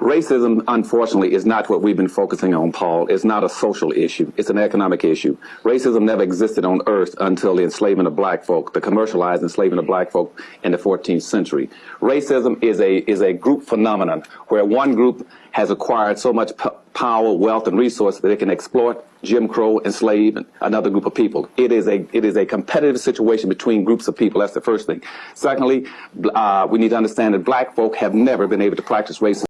Racism, unfortunately, is not what we've been focusing on, Paul. It's not a social issue. It's an economic issue. Racism never existed on earth until the enslavement of black folk, the commercialized enslavement of black folk in the 14th century. Racism is a, is a group phenomenon where one group has acquired so much power, wealth, and resources that it can exploit, Jim Crow, enslave another group of people. It is a it is a competitive situation between groups of people. That's the first thing. Secondly, uh, we need to understand that black folk have never been able to practice racism.